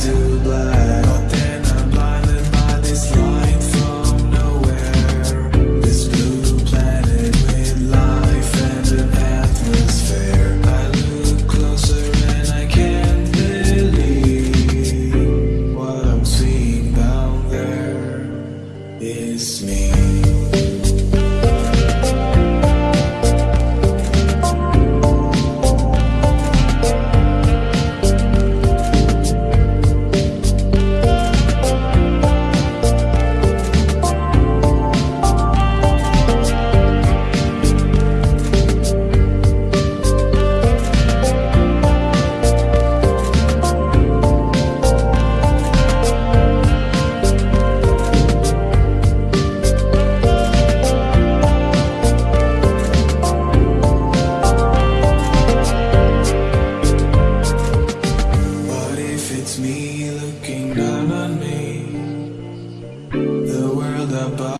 to black.